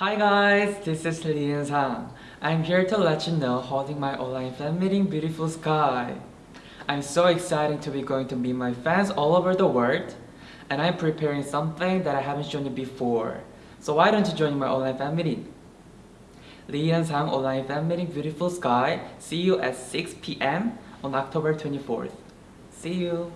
Hi guys, this is Lee Sang. I'm here to let you know holding my online fan meeting Beautiful Sky. I'm so excited to be going to meet my fans all over the world and I'm preparing something that I haven't shown you before. So why don't you join my online fan meeting? Lee Sang online fan meeting Beautiful Sky. See you at 6 p.m. on October 24th. See you!